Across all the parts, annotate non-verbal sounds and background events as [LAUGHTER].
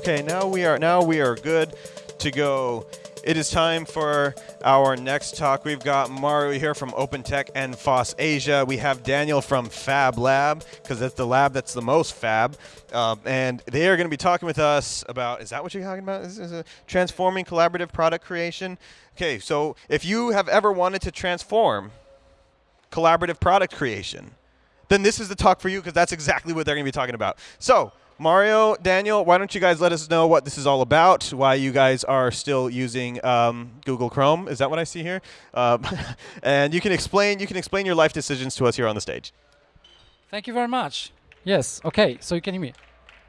Okay, now we are now we are good to go. It is time for our next talk. We've got Mario here from Open Tech and FOSS Asia. We have Daniel from Fab Lab, because that's the lab that's the most fab. Um, and they are going to be talking with us about, is that what you're talking about? This Is, is transforming collaborative product creation? Okay, so if you have ever wanted to transform collaborative product creation, then this is the talk for you because that's exactly what they're going to be talking about. So Mario, Daniel, why don't you guys let us know what this is all about, why you guys are still using um, Google Chrome. Is that what I see here? Um, [LAUGHS] and you can explain you can explain your life decisions to us here on the stage. Thank you very much. Yes, okay, so you can hear me.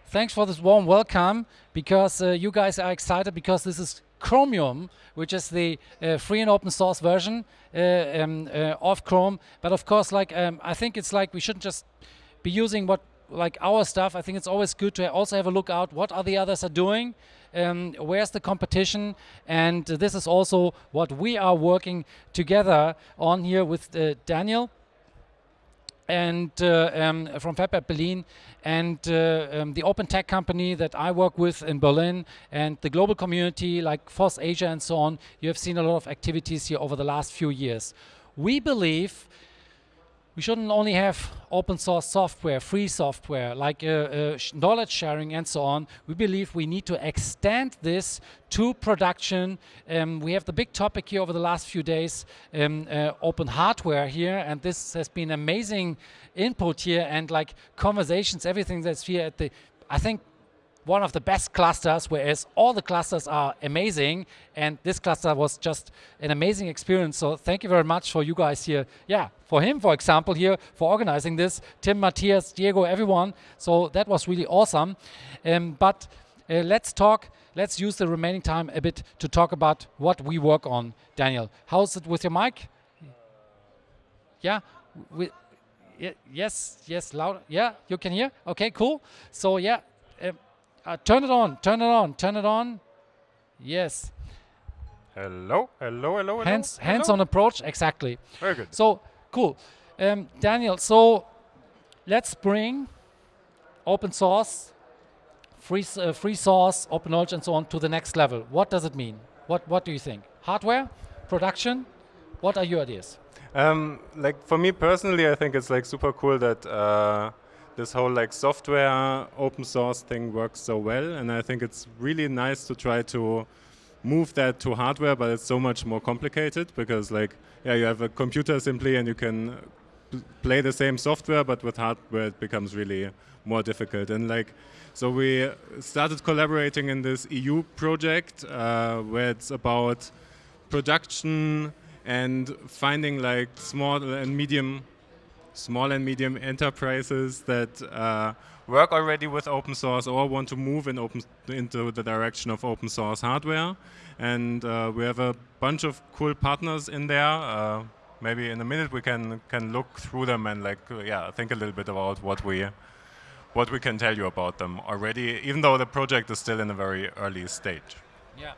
Thanks for this warm welcome because uh, you guys are excited because this is Chromium, which is the uh, free and open source version uh, um, uh, of Chrome. But of course, like um, I think it's like we shouldn't just be using what like our stuff, I think it's always good to also have a look out what are the others are doing, um, where's the competition, and this is also what we are working together on here with uh, Daniel and uh, um, from FabLab Berlin and uh, um, the open tech company that I work with in Berlin and the global community like FOSS Asia and so on, you have seen a lot of activities here over the last few years. We believe we shouldn't only have open source software, free software, like uh, uh, knowledge sharing and so on. We believe we need to extend this to production. Um, we have the big topic here over the last few days, um, uh, open hardware here, and this has been amazing input here and like conversations, everything that's here at the, I think one of the best clusters, whereas all the clusters are amazing, and this cluster was just an amazing experience. So thank you very much for you guys here. Yeah, for him, for example, here for organizing this, Tim, Matthias, Diego, everyone. So that was really awesome. Um, but uh, let's talk. Let's use the remaining time a bit to talk about what we work on. Daniel, how's it with your mic? Yeah, we, yes, yes, loud. Yeah, you can hear. Okay, cool. So yeah. Uh, uh, turn it on, turn it on, turn it on. Yes. Hello, hello, hello, hello. Hands, hands on approach, exactly. Very good. So, cool. Um, Daniel, so let's bring open source, free, uh, free source, open knowledge, and so on to the next level. What does it mean? What, what do you think? Hardware, production? What are your ideas? Um, like for me personally, I think it's like super cool that uh, this whole like software open source thing works so well and I think it's really nice to try to move that to hardware but it's so much more complicated because like yeah you have a computer simply and you can play the same software but with hardware it becomes really more difficult. And like so we started collaborating in this EU project uh, where it's about production and finding like small and medium small and medium enterprises that uh, work already with open source or want to move in open into the direction of open source hardware. And uh, we have a bunch of cool partners in there. Uh, maybe in a minute we can can look through them and like uh, yeah think a little bit about what we what we can tell you about them already, even though the project is still in a very early stage. Yeah.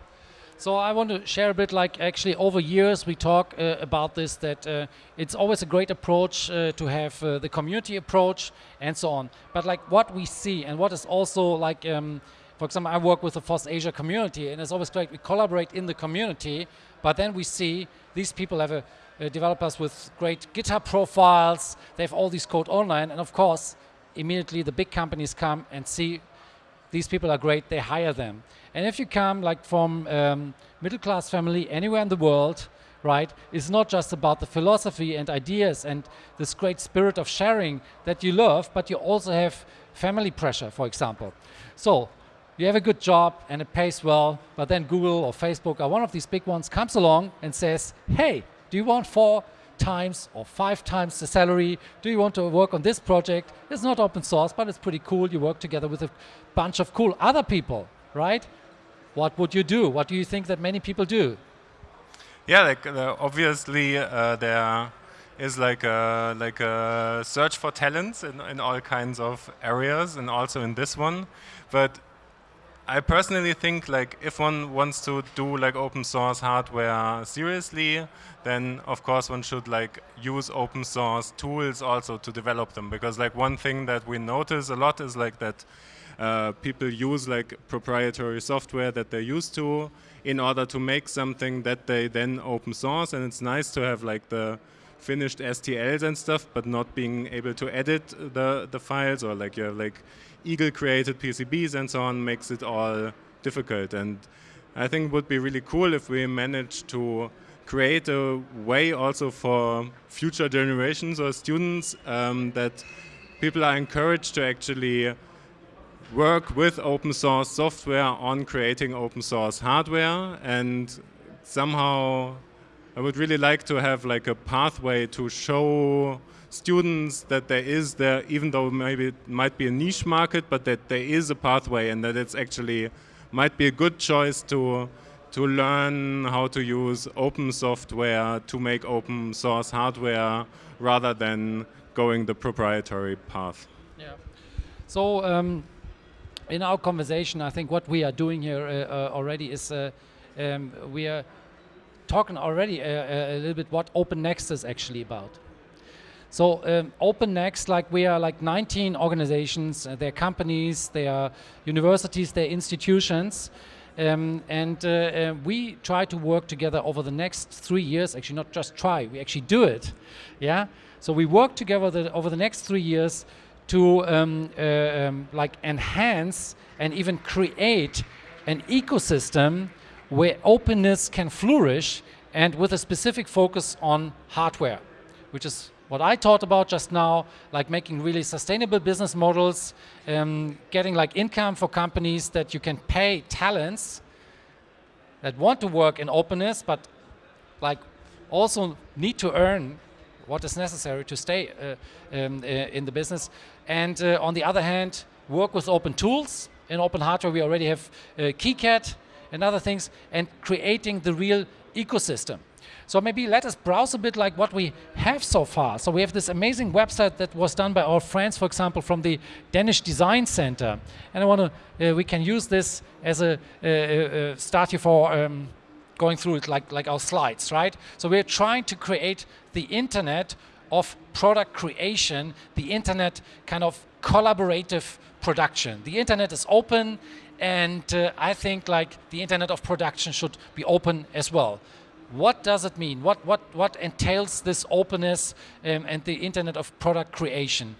So I want to share a bit like actually over years we talk uh, about this that uh, it's always a great approach uh, to have uh, the community approach and so on. But like what we see and what is also like, um, for example, I work with the FOSS Asia community and it's always great we collaborate in the community, but then we see these people have a, uh, developers with great GitHub profiles, they have all these code online and of course immediately the big companies come and see these people are great, they hire them. And if you come like from um, middle class family anywhere in the world, right, it's not just about the philosophy and ideas and this great spirit of sharing that you love, but you also have family pressure, for example. So you have a good job and it pays well, but then Google or Facebook or one of these big ones comes along and says, hey, do you want four times or five times the salary? Do you want to work on this project? It's not open source, but it's pretty cool. You work together with a bunch of cool other people, right? what would you do? What do you think that many people do? Yeah, like uh, obviously uh, there is like a, like a search for talents in, in all kinds of areas and also in this one. But I personally think like if one wants to do like open source hardware seriously, then of course one should like use open source tools also to develop them because like one thing that we notice a lot is like that uh, people use like proprietary software that they're used to in order to make something that they then open source. And it's nice to have like the finished STLs and stuff, but not being able to edit the, the files or like you have like Eagle created PCBs and so on makes it all difficult. And I think it would be really cool if we manage to create a way also for future generations or students um, that people are encouraged to actually work with open source software on creating open source hardware and somehow I would really like to have like a pathway to show students that there is there even though maybe it might be a niche market but that there is a pathway and that it's actually might be a good choice to to learn how to use open software to make open source hardware rather than going the proprietary path. Yeah. So um, in our conversation, I think what we are doing here uh, uh, already is uh, um, we are talking already a, uh, uh, a, little bit what Open Next is actually about. So um, Open Next, like we are like 19 organizations, uh, they're companies, they are universities, they're institutions, um, and uh, uh, we try to work together over the next three years, actually not just try, we actually do it. Yeah. So we work together the, over the next three years to um, uh, um, like enhance and even create an ecosystem where openness can flourish and with a specific focus on hardware, which is what I talked about just now, like making really sustainable business models, um, getting like income for companies that you can pay talents that want to work in openness, but like also need to earn what is necessary to stay uh, um, uh, in the business. And uh, on the other hand, work with open tools. In open hardware, we already have uh, KiCad and other things, and creating the real ecosystem. So maybe let us browse a bit like what we have so far. So we have this amazing website that was done by our friends, for example, from the Danish Design Center. And I want to, uh, we can use this as a uh, uh, start here for um, going through it like, like our slides, right? So we're trying to create the internet of product creation, the internet kind of collaborative production. The internet is open and uh, I think like the internet of production should be open as well. What does it mean? What, what, what entails this openness um, and the internet of product creation?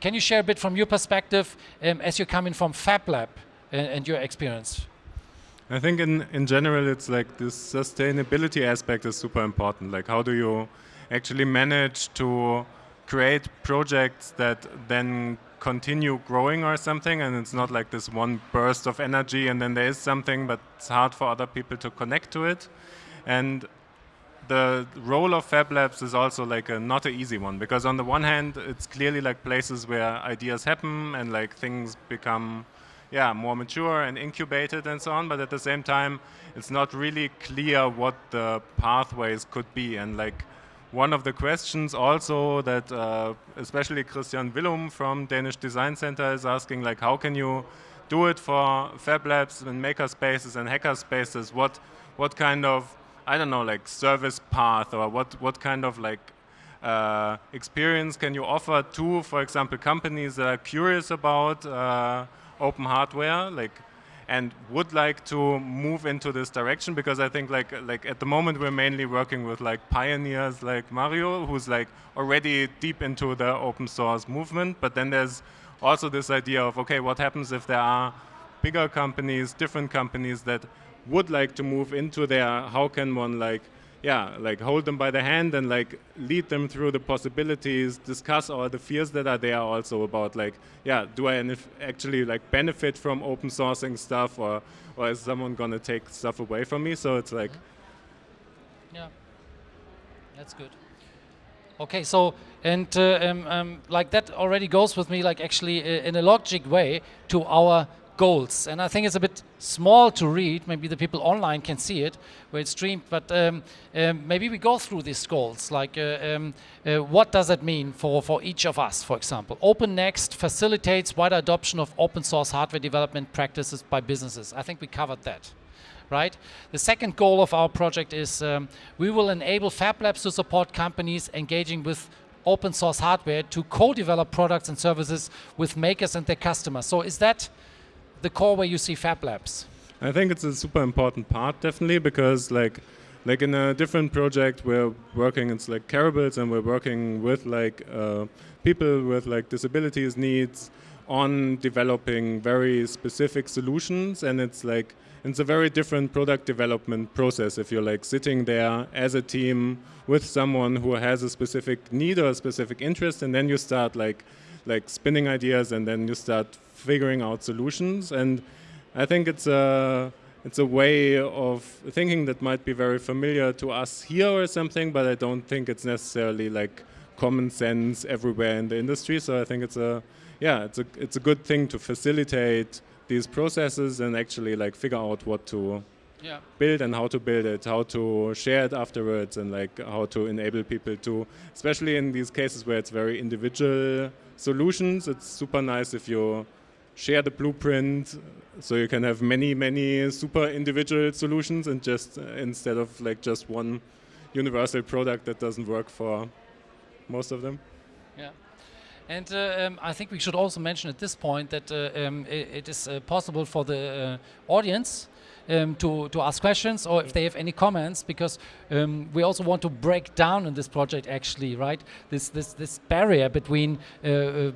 Can you share a bit from your perspective um, as you're coming from FabLab and, uh, and your experience? I think in, in general, it's like this sustainability aspect is super important. Like how do you actually manage to create projects that then continue growing or something and it's not like this one burst of energy and then there is something but it's hard for other people to connect to it and the role of Fab Labs is also like a not an easy one because on the one hand it's clearly like places where ideas happen and like things become yeah more mature and incubated and so on but at the same time it's not really clear what the pathways could be. And like one of the questions also that uh, especially Christian Villum from Danish Design Center is asking like how can you do it for Fab Labs and maker spaces and hacker spaces what what kind of I don't know, like service path or what, what kind of like uh, experience can you offer to, for example, companies that are curious about uh, open hardware, like, and would like to move into this direction? Because I think, like, like at the moment, we're mainly working with like pioneers, like Mario, who's like already deep into the open source movement. But then there's also this idea of, okay, what happens if there are bigger companies, different companies that would like to move into there, how can one like, yeah, like hold them by the hand and like lead them through the possibilities, discuss all the fears that are there also about like, yeah, do I actually like benefit from open sourcing stuff or, or is someone gonna take stuff away from me? So it's like. Yeah, that's good. Okay, so and uh, um, um, like that already goes with me, like actually uh, in a logic way to our goals. And I think it's a bit small to read. Maybe the people online can see it where it's streamed. But um, um, maybe we go through these goals. Like, uh, um, uh, what does it mean for, for each of us, for example? Open Next facilitates wider adoption of open source hardware development practices by businesses. I think we covered that. Right. The second goal of our project is um, we will enable Fab Labs to support companies engaging with open source hardware to co-develop products and services with makers and their customers. So is that the core where you see Fab Labs? I think it's a super important part, definitely, because like like in a different project we're working it's like Careables and we're working with like uh, people with like disabilities needs on developing very specific solutions and it's like it's a very different product development process if you're like sitting there as a team with someone who has a specific need or a specific interest and then you start like like spinning ideas and then you start figuring out solutions and I think it's a it's a way of thinking that might be very familiar to us here or something, but I don't think it's necessarily like common sense everywhere in the industry. So I think it's a yeah, it's a it's a good thing to facilitate these processes and actually like figure out what to yeah. build and how to build it, how to share it afterwards, and like how to enable people to, especially in these cases where it's very individual solutions. It's super nice if you share the blueprint so you can have many many super individual solutions and just uh, instead of like just one universal product that doesn't work for most of them. Yeah. And uh, um, I think we should also mention at this point that uh, um, it, it is uh, possible for the uh, audience um, to, to ask questions or if they have any comments because um, we also want to break down in this project actually right? This this this barrier between uh, uh,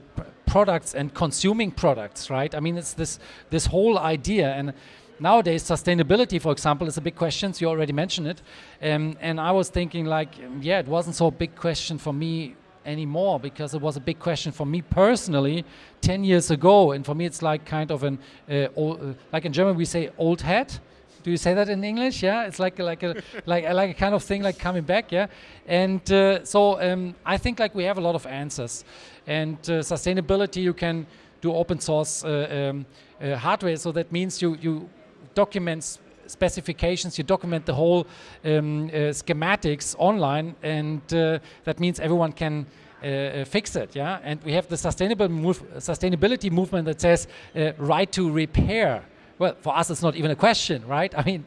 products and consuming products right? I mean it's this this whole idea and nowadays sustainability for example is a big question. So you already mentioned it. Um, and I was thinking like yeah it wasn't so big question for me anymore because it was a big question for me personally 10 years ago. And for me it's like kind of an uh, old, uh, like in German we say old hat. Do you say that in English? Yeah it's like like a [LAUGHS] like like a kind of thing like coming back yeah? And uh, so um, I think like we have a lot of answers and uh, sustainability you can do open source uh, um, uh, hardware so that means you you document specifications, you document the whole um, schematics online, and that means everyone can uh, fix it. Yeah, and we have the sustainable move, sustainability movement that says uh, right to repair. Well, for us, it's not even a question, right? [LAUGHS] I mean,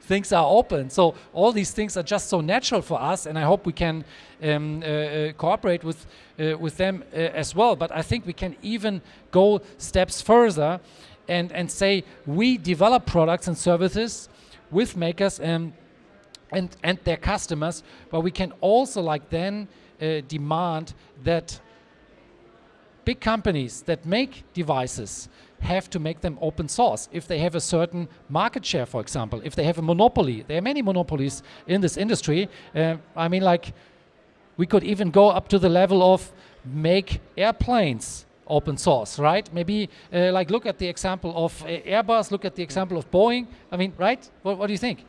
things are open. So all these things are just so natural for us, and I hope we can um, uh, cooperate with with them as well. But I think we can even go steps further and, and say we develop products and services with makers and, and, and their customers, but we can also like then uh, demand that big companies that make devices have to make them open source if they have a certain market share, for example, if they have a monopoly. There are many monopolies in this industry. Uh, I mean, like, we could even go up to the level of make airplanes open source, right? Maybe uh, like look at the example of uh, Airbus, look at the example of Boeing. I mean, right? What, what do you think?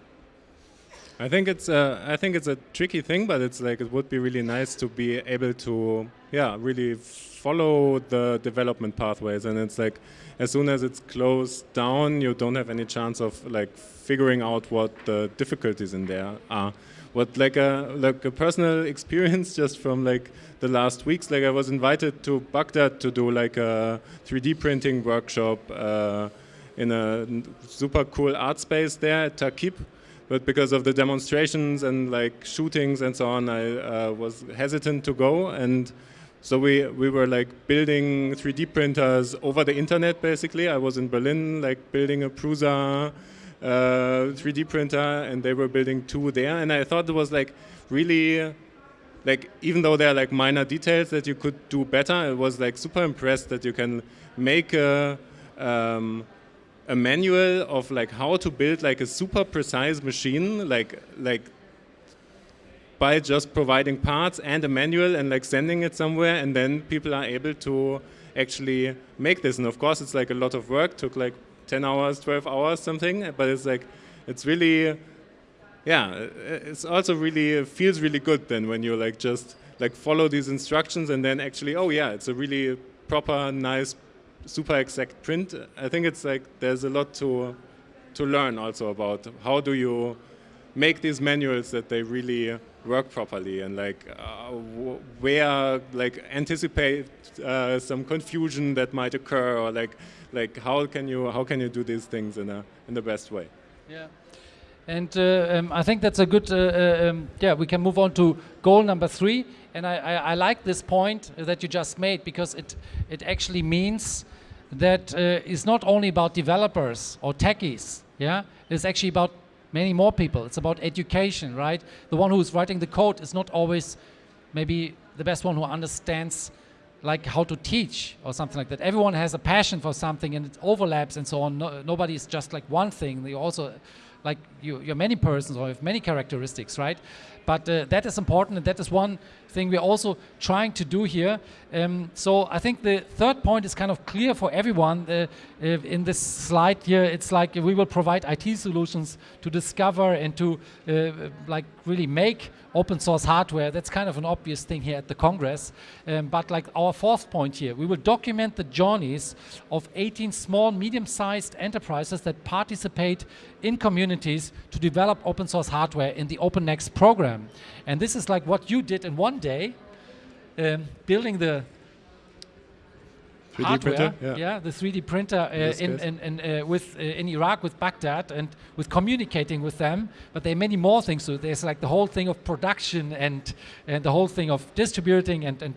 I think it's uh, I think it's a tricky thing, but it's like it would be really nice to be able to yeah really follow the development pathways, and it's like as soon as it's closed down, you don't have any chance of like figuring out what the difficulties in there are what like a like a personal [LAUGHS] experience just from like the last weeks. Like I was invited to Baghdad to do like a 3D printing workshop uh, in a super cool art space there at Takib. But because of the demonstrations and like shootings and so on, I uh, was hesitant to go. And so we, we were like building 3D printers over the internet basically. I was in Berlin like building a Prusa 3D uh, printer, and they were building two there. And I thought it was like really like even though there are like minor details that you could do better, I was like super impressed that you can make a um, a manual of like how to build like a super precise machine, like like by just providing parts and a manual and like sending it somewhere, and then people are able to actually make this. And of course, it's like a lot of work. Took like 10 hours, 12 hours, something. But it's like, it's really, yeah, it's also really, it feels really good then when you like just like follow these instructions and then actually, oh yeah, it's a really proper, nice, super exact print. I think it's like, there's a lot to, to learn also about how do you make these manuals that they really work properly and like uh, where like anticipate uh, some confusion that might occur or like like how can you how can you do these things in a in the best way? Yeah. And uh, um, I think that's a good uh, uh, um, yeah we can move on to goal number three. And I, I, I, like this point that you just made because it it actually means that uh, is not only about developers or techies. Yeah, it's actually about many more people. It's about education, right? The one who's writing the code is not always maybe the best one who understands like how to teach or something like that. Everyone has a passion for something and it overlaps and so on. No, nobody is just like one thing. They also like you, you're many persons or have many characteristics, right? But uh, that is important and that is one thing we're also trying to do here. Um, so I think the third point is kind of clear for everyone. Uh, in this slide here, it's like we will provide IT solutions to discover and to uh, like really make open source hardware. That's kind of an obvious thing here at the Congress. Um, but like our fourth point here, we will document the journeys of 18 small, medium-sized enterprises that participate in communities to develop open source hardware in the OpenNext program. And this is like what you did in one day, um, building the 3D hardware, printer, yeah. yeah. the 3D printer uh, in, in, in, uh, with, uh, in Iraq with Baghdad and with communicating with them. But there are many more things. So there's like the whole thing of production and, and the whole thing of distributing and, and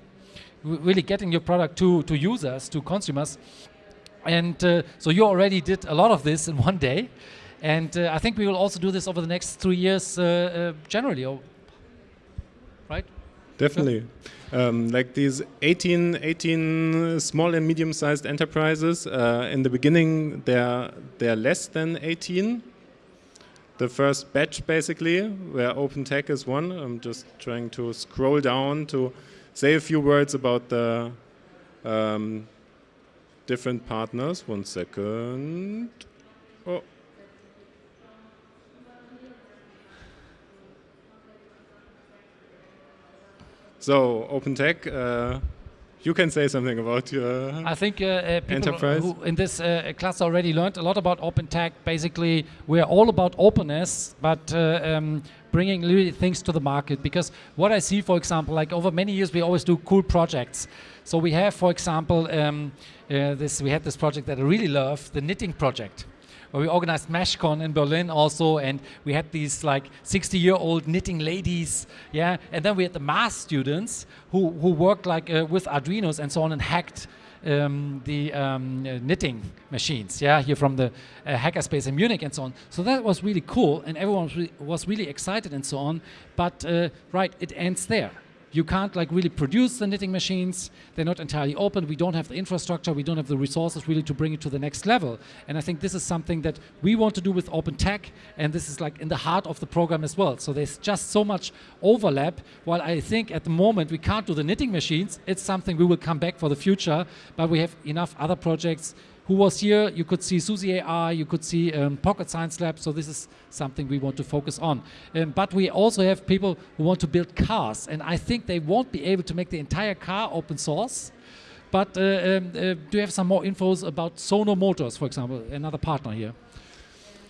really getting your product to, to users, to consumers. And uh, so you already did a lot of this in [LAUGHS] one day. And uh, I think we will also do this over the next three years uh, uh, generally, right? Definitely. Um, like these 18, 18 small and medium-sized enterprises, in the beginning they're, they're less than 18. The first batch basically, where OpenTech is one. I'm just trying to scroll down to say a few words about the um, different partners. One second. Oh. So, OpenTech, uh, you can say something about your. I think uh, uh, people Enterprise? who in this uh, class already learned a lot about OpenTech. Basically, we're all about openness, but uh, um, bringing really things to the market. Because what I see, for example, like over many years, we always do cool projects. So we have, for example, um, uh, this. We had this project that I really love, the knitting project. Where we organized MeshCon in Berlin also, and we had these like 60-year-old knitting ladies, yeah. And then we had the math students who who worked like uh, with Arduinos and so on and hacked um, the um, uh, knitting machines, yeah, here from the uh, hackerspace in Munich and so on. So that was really cool, and everyone was really, was really excited and so on. But uh, right, it ends there. You can't like really produce the knitting machines. They're not entirely open. We don't have the infrastructure. We don't have the resources really to bring it to the next level. And I think this is something that we want to do with Open Tech, and this is like in the heart of the program as well. So there's just so much overlap. While I think at the moment we can't do the knitting machines, it's something we will come back for the future. But we have enough other projects. Who was here? You could see SUSI AI, you could see um, Pocket Science Lab. So this is something we want to focus on. Um, but we also have people who want to build cars, and I think they won't be able to make the entire car open source. But uh, um, uh, do you have some more infos about Sono Motors, for example, another partner here?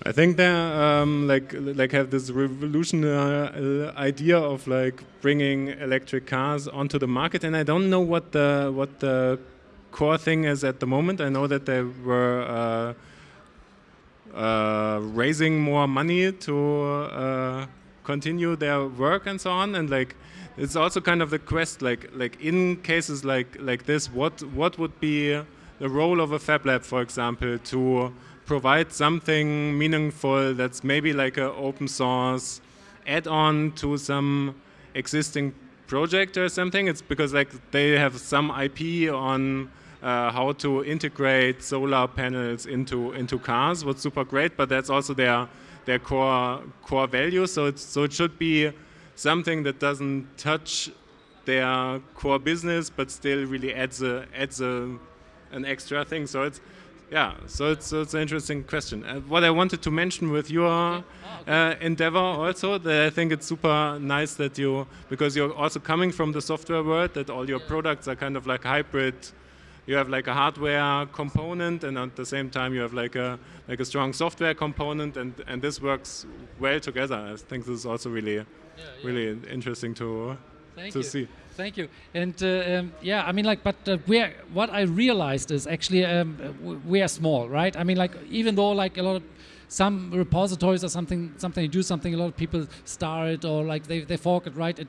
I think they um, like like have this revolutionary uh, idea of like bringing electric cars onto the market, and I don't know what the what the core thing is at the moment. I know that they were uh, uh, raising more money to uh, continue their work and so on, and like it's also kind of the quest. Like like in cases like like this, what what would be the role of a fab lab, for example, to provide something meaningful that's maybe like an open source add-on to some existing project or something. It's because like they have some IP on uh, how to integrate solar panels into into cars. What's super great, but that's also their their core core value. So it's so it should be something that doesn't touch their core business, but still really adds a adds a an extra thing. So it's yeah, so it's, so it's an interesting question. Uh, what I wanted to mention with your uh, endeavor also, that I think it's super nice that you, because you're also coming from the software world, that all your products are kind of like hybrid. You have like a hardware component, and at the same time you have like a like a strong software component, and and this works well together. I think this is also really, really interesting to Thank to you. see. Thank you. And uh, um, yeah, I mean, like, but uh, we're what I realized is actually um, we are small, right? I mean, like, even though like a lot of some repositories or something, something you do something, a lot of people start it or like they they fork it, right? It,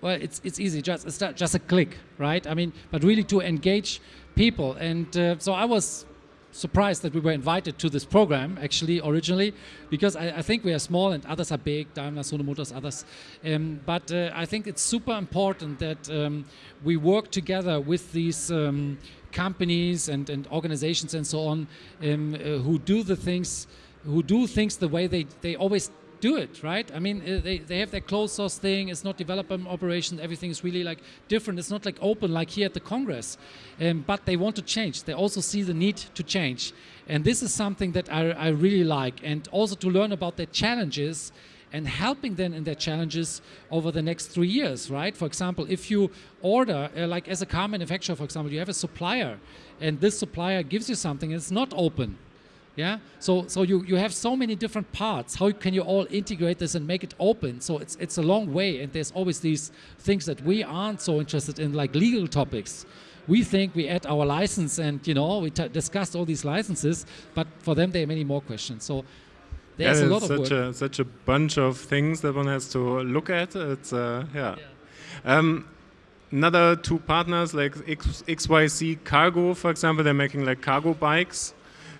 well, it's it's easy. Just it's just a click, right? I mean, but really to engage people. And uh, so I was surprised that we were invited to this program actually originally because I, I think we are small and others are big Daimler, Sono Motors, others um, but uh, I think it's super important that um, we work together with these um, companies and, and organizations and so on um, uh, who do the things who do things the way they, they always do it, right? I mean, uh, they, they have their closed source thing. It's not development operation. Everything is really like different. It's not like open like here at the Congress. Um, but they want to change. They also see the need to change. And this is something that I, I really like. And also to learn about their challenges and helping them in their challenges over the next three years, right? For example, if you order, uh, like as a car manufacturer, for example, you have a supplier and this supplier gives you something and it's not open, yeah? So so you you have so many different parts. How can you all integrate this and make it open? So it's it's a long way and there's always these things that we aren't so interested in like legal topics. We think we add our license and you know we discussed all these licenses but for them there are many more questions. So there's yeah, a lot of such work. a such a bunch of things that one has to look at. It's uh, yeah, yeah. Um, another two partners like X, XYZ Cargo for example they're making like cargo bikes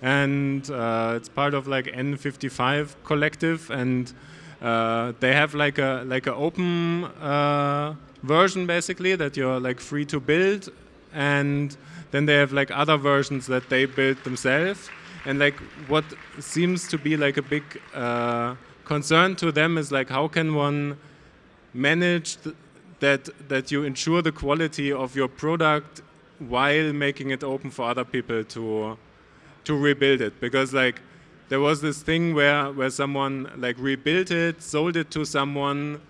and uh, it's part of like N55 collective, and uh, they have like a like an open uh, version basically that you're like free to build, and then they have like other versions that they build themselves, and like what seems to be like a big uh, concern to them is like how can one manage th that that you ensure the quality of your product while making it open for other people to to rebuild it because like there was this thing where where someone like rebuilt it, sold it to someone.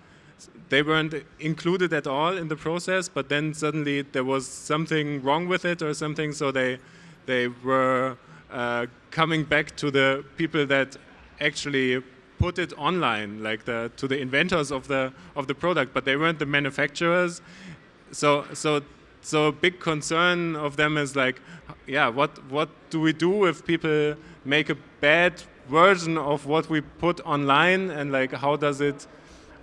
They weren't included at all in the process, but then suddenly there was something wrong with it or something, so they they were uh, coming back to the people that actually put it online, like the to the inventors of the of the product, but they weren't the manufacturers. So so so a big concern of them is like, yeah, what what do we do if people make a bad version of what we put online, and like how does it,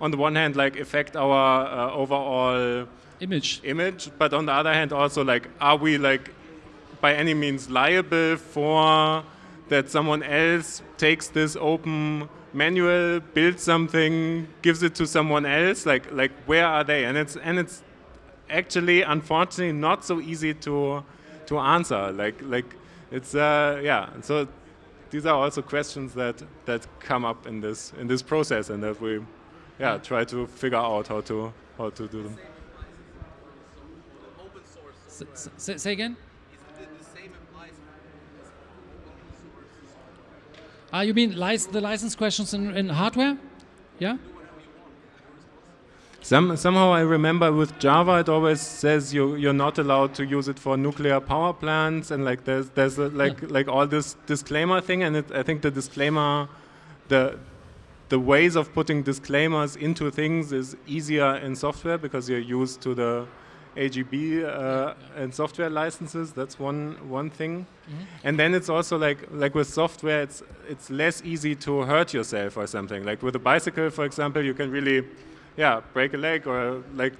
on the one hand, like affect our uh, overall image image, but on the other hand, also like, are we like by any means liable for that someone else takes this open manual, builds something, gives it to someone else? Like like where are they? And it's and it's actually, unfortunately, not so easy to to answer. Like like it's uh, yeah. So these are also questions that that come up in this in this process, and that we yeah try to figure out how to how to do them. Say, say again. Ah, you mean the license questions in, in hardware? Yeah? Some, somehow I remember with Java it always says you you're not allowed to use it for nuclear power plants and like there's there's a, like yeah. like all this disclaimer thing and it, I think the disclaimer the the ways of putting disclaimers into things is easier in software because you're used to the AGB uh, and software licenses. That's one one thing, mm -hmm. and then it's also like like with software, it's it's less easy to hurt yourself or something. Like with a bicycle, for example, you can really yeah, break a leg or like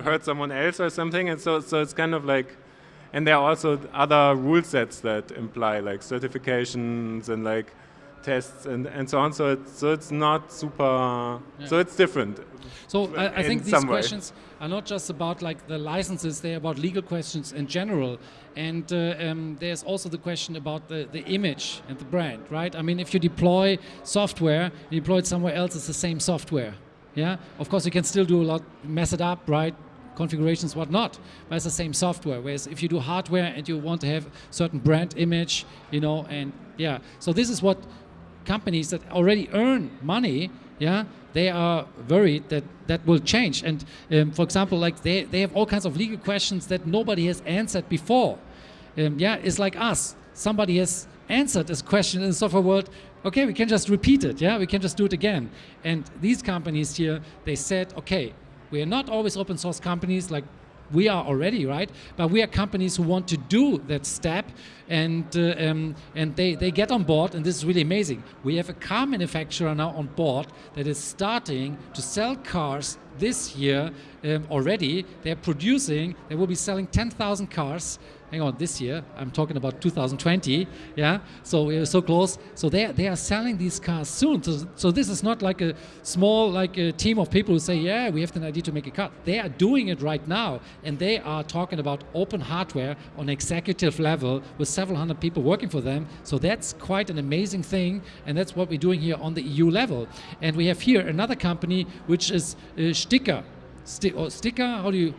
hurt someone else or something. And so, so it's kind of like, and there are also other rule sets that imply like certifications and like tests and, and so on. So it's, so it's not super, yeah. so it's different. So I, I think these questions are not just about like the licenses, they're about legal questions in general. And uh, um, there's also the question about the, the image and the brand, right? I mean, if you deploy software, you deploy it somewhere else, it's the same software. Yeah, of course you can still do a lot, mess it up, right? Configurations, whatnot, but it's the same software. Whereas if you do hardware and you want to have certain brand image, you know, and yeah, so this is what companies that already earn money, yeah, they are worried that that will change. And um, for example, like they, they have all kinds of legal questions that nobody has answered before. Um, yeah, it's like us. Somebody has answered this question in the software world okay, we can just repeat it, yeah, we can just do it again. And these companies here, they said, okay, we are not always open source companies like we are already, right? But we are companies who want to do that step, and uh, um, and they they get on board, and this is really amazing. We have a car manufacturer now on board that is starting to sell cars this year um, already they're producing, they will be selling 10,000 cars hang on, this year, I'm talking about 2020, yeah, so we're so close. So they, they are selling these cars soon. So, so this is not like a small like a team of people who say, yeah, we have an idea to make a car. They are doing it right now, and they are talking about open hardware on executive level with several hundred people working for them. So that's quite an amazing thing, and that's what we're doing here on the EU level. And we have here another company, which is uh, Stykka. Sti or Stykka, how do you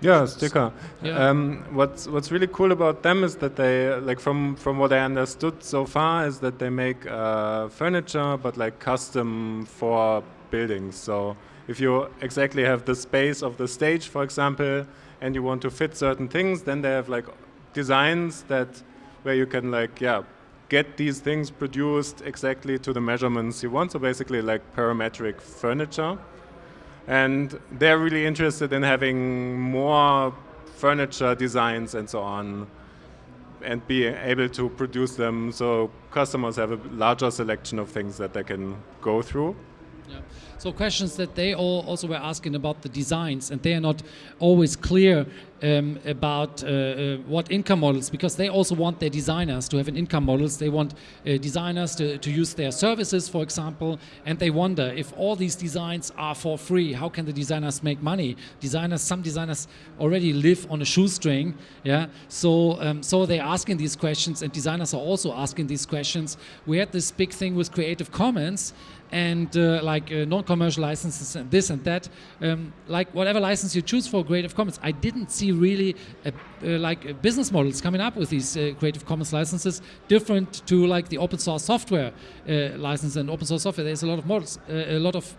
yeah, Stykka. Yeah. Um, what's what's really cool about them is that they like from from what I understood so far is that they make uh, furniture, but like custom for buildings. So if you exactly have the space of the stage, for example, and you want to fit certain things, then they have like designs that where you can like yeah get these things produced exactly to the measurements you want. So basically like parametric furniture and they're really interested in having more furniture designs and so on and be able to produce them so customers have a larger selection of things that they can go through. Yeah. So questions that they all also were asking about the designs, and they are not always clear um, about uh, uh, what income models, because they also want their designers to have an income models. They want uh, designers to, to use their services, for example, and they wonder if all these designs are for free, how can the designers make money? Designers, some designers already live on a shoestring, yeah. So, um, so they're asking these questions, and designers are also asking these questions. We had this big thing with Creative Commons, and uh, like uh, non-commercial licenses and this and that. Um, like whatever license you choose for Creative Commons, I didn't see really a, uh, like uh, business models coming up with these uh, Creative Commons licenses different to like the open source software uh, license and open source software. There's a lot of models, a lot of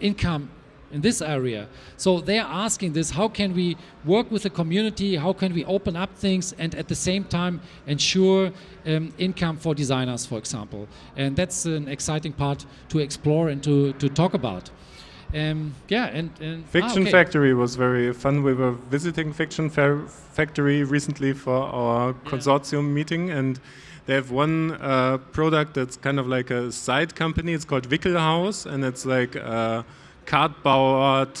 income in this area. So they're asking this, how can we work with the community, how can we open up things and at the same time ensure um, income for designers, for example. And that's an exciting part to explore and to, to talk about. Um, yeah, and, and ah, Fiction ah, okay. Factory was very fun. We were visiting Fiction Fa Factory recently for our yeah. consortium meeting, and they have one uh, product that's kind of like a side company. It's called Wickelhaus, and it's like uh, cardboard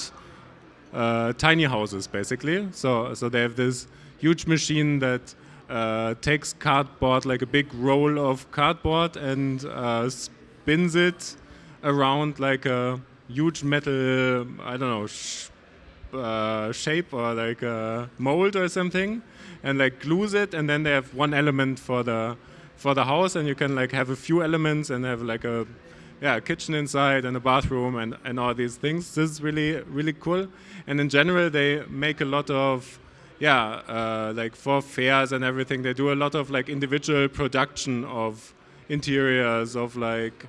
uh, tiny houses, basically. So, so they have this huge machine that uh, takes cardboard, like a big roll of cardboard, and uh, spins it around like a huge metal, I don't know, sh uh, shape or like a mold or something, and like glues it, and then they have one element for the for the house, and you can like have a few elements and have like a yeah, kitchen inside and a bathroom and, and all these things. This is really, really cool. And in general, they make a lot of, yeah, uh, like for fairs and everything, they do a lot of like individual production of interiors, of like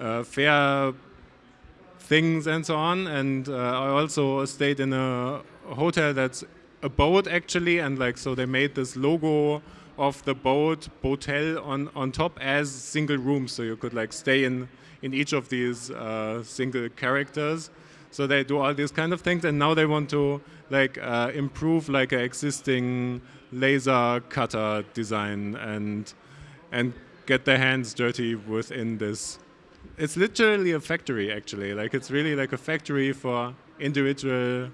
uh, fair things and so on. And uh, I also stayed in a hotel that's a boat actually, and like so they made this logo of the boat boatel on on top as single rooms, so you could like stay in in each of these uh, single characters. So they do all these kind of things, and now they want to like uh, improve like an existing laser cutter design and and get their hands dirty within this. It's literally a factory, actually. Like it's really like a factory for individual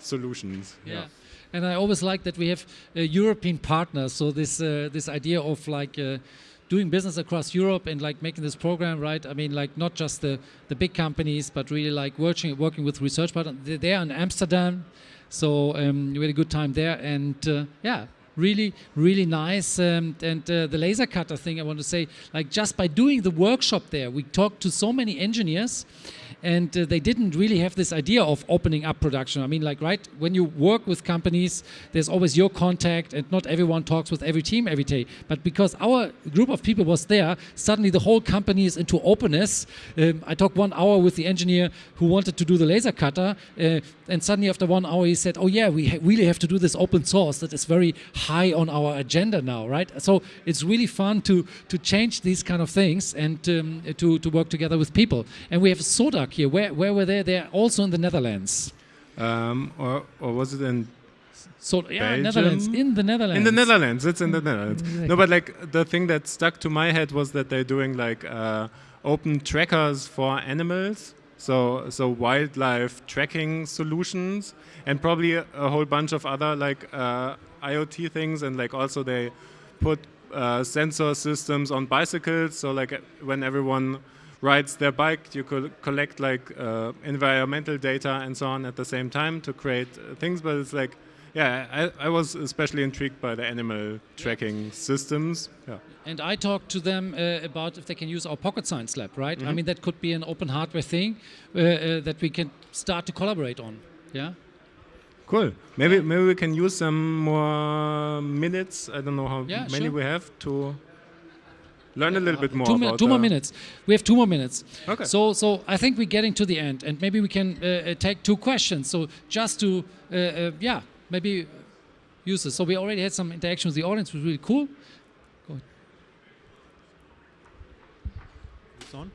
solutions. yeah. yeah and I always like that we have uh, European partners. So this uh, this idea of like uh, doing business across Europe and like making this program, right? I mean, like not just the, the big companies, but really like working working with research partners. They're in Amsterdam, so um, we had a good time there, and uh, yeah, really really nice um, and uh, the laser cutter thing i want to say like just by doing the workshop there we talked to so many engineers and uh, they didn't really have this idea of opening up production. I mean, like, right, when you work with companies, there's always your contact, and not everyone talks with every team every day. But because our group of people was there, suddenly the whole company is into openness. Um, I talked one hour with the engineer who wanted to do the laser cutter, uh, and suddenly after one hour he said, "Oh yeah, we ha really have to do this open source. That is very high on our agenda now, right?" So it's really fun to to change these kind of things and um, to to work together with people. And we have SODAQ here. Where, where were they? They're also in the Netherlands. Um, or, or was it in so yeah, Belgium? Netherlands in the Netherlands. In the Netherlands, it's in the Netherlands. Exactly. No, but like the thing that stuck to my head was that they're doing like uh, open trackers for animals. so so wildlife tracking solutions, and probably a, a whole bunch of other like uh, IoT things, and like also they put uh, sensor systems on bicycles. So like when everyone rides their bike, you could collect like uh, environmental data and so on at the same time to create uh, things. But it's like, yeah, I, I was especially intrigued by the animal tracking systems. Yeah. And I talked to them uh, about if they can use our Pocket Science Lab, right? I mean, that could be an open hardware thing uh, uh, that we can start to collaborate on. Yeah. Cool. Maybe maybe we can use some more minutes. I don't know how Yeah, many sure. we have to learn a little bit more two, mi- two more minutes. We have two more minutes. Okay. So, so I think we're getting to the end, and maybe we can uh, uh, take two questions. So, just to, uh, uh, yeah, maybe use this. So, we already had some interaction with the audience, which was really cool. Go It's on?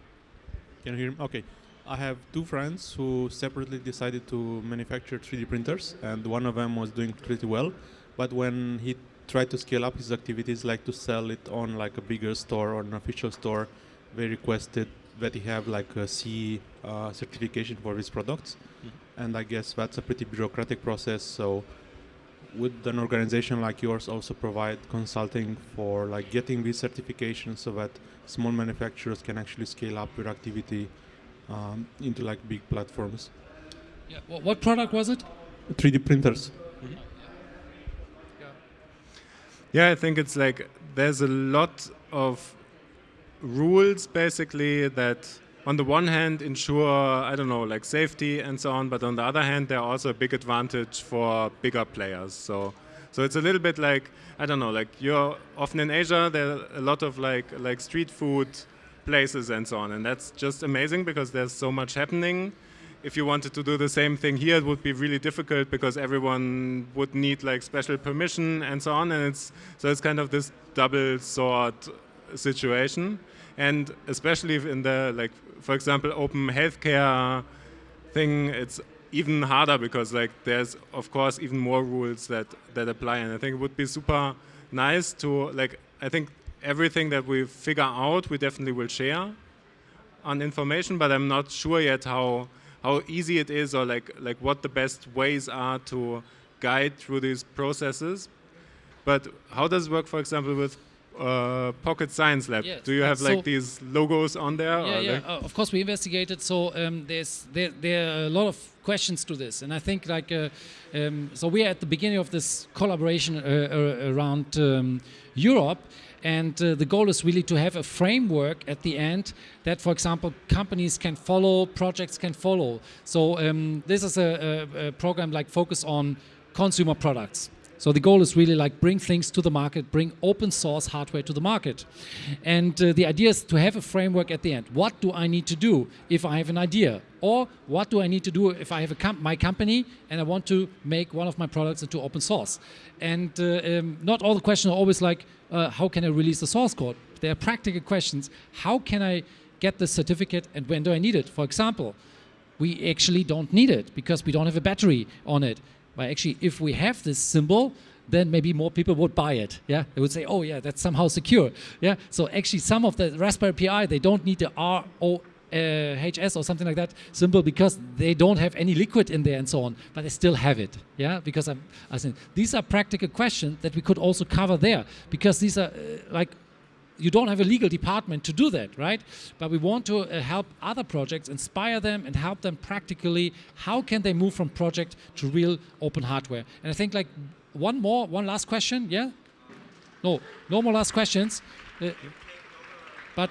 Can you hear me? Okay. I have two friends who separately decided to manufacture 3D printers, and one of them was doing pretty well. But when he tried to scale up his activities, like to sell it on like a bigger store or an official store, they requested that he have like a CE uh, certification for his products. And I guess that's a pretty bureaucratic process. So would an organization like yours also provide consulting for like getting these certifications so that small manufacturers can actually scale up their activity um, into like big platforms? Yeah. What, what product was it? 3D printers. Yeah, I think it's like there's a lot of rules basically that on the one hand ensure I don't know like safety and so on, but on the other hand they're also a big advantage for bigger players. So so it's a little bit like I don't know like you're often in Asia there are a lot of like like street food places and so on and that's just amazing because there's so much happening if you wanted to do the same thing here, it would be really difficult because everyone would need like special permission and so on. And it's so it's kind of this double sword situation. And especially in the like, for example, open healthcare thing, it's even harder because like there's of course even more rules that that apply. And I think it would be super nice to like. I think everything that we figure out, we definitely will share on information, but I'm not sure yet how how easy it is or like like what the best ways are to guide through these processes. But how does it work, for example, with uh, Pocket Science Lab? Yes, Do you have like so- these logos on there? Yeah, yeah. like- Uh, of course, we investigated. So um, there's there, there are a lot of questions to this, and I think like uh, um, so we are at the beginning of this collaboration uh, uh, around um, Europe. And uh, the goal is really to have a framework at the end that, for example, companies can follow, projects can follow. So um, this is a, a, a program like focus on consumer products. So the goal is really like bring things to the market, bring open source hardware to the market. And uh, the idea is to have a framework at the end. What do I need to do if I have an idea? Or what do I need to do if I have a com- my company and I want to make one of my products into open source? And uh, um, not all the questions are always like, uh, how can I release the source code? There are practical questions. How can I get the certificate and when do I need it? For example, we actually don't need it because we don't have a battery on it. But actually, if we have this symbol, then maybe more people would buy it. Yeah, they would say, "Oh, yeah, that's somehow secure." Yeah. So actually, some of the Raspberry Pi they don't need the R O uh, HS or something like that symbol because they don't have any liquid in there and so on, but they still have it. Yeah, because I'm, I think these are practical questions that we could also cover there because these are uh, like you don't have a legal department to do that, right? But we want to uh, help other projects, inspire them, and help them practically. How can they move from project to real open hardware? And I think like one more, one last question, yeah? No, no more last questions. Uh, but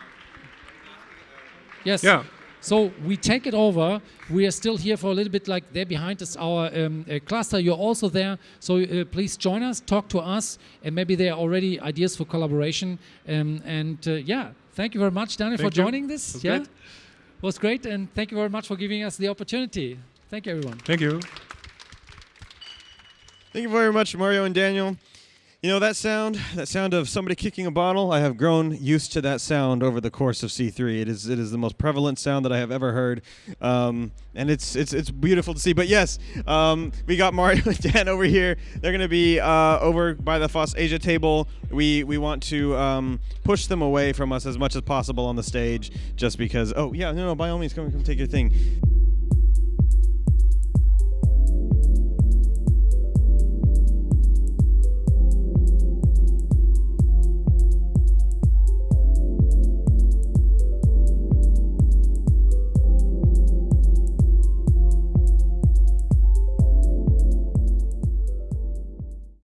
yes. Yeah. So we take it over. We are still here for a little bit. Like there behind is our um, uh, cluster. You're also there. So uh, please join us, talk to us, and maybe there are already ideas for collaboration. Um, and uh, yeah, thank you very much, Daniel, for you. joining this. Was yeah, great. was great, and thank you very much for giving us the opportunity. Thank you, everyone. Thank you. Thank you very much, Mario and Daniel. You know that sound, that sound of somebody kicking a bottle. I have grown used to that sound over the course of C3. It is it is the most prevalent sound that I have ever heard, um, and it's it's it's beautiful to see. But yes, um, we got Mario [LAUGHS] and Dan over here. They're going to be uh, over by the FOSS Asia table. We we want to um, push them away from us as much as possible on the stage, just because. Oh yeah, no, no. By all means, come come take your thing.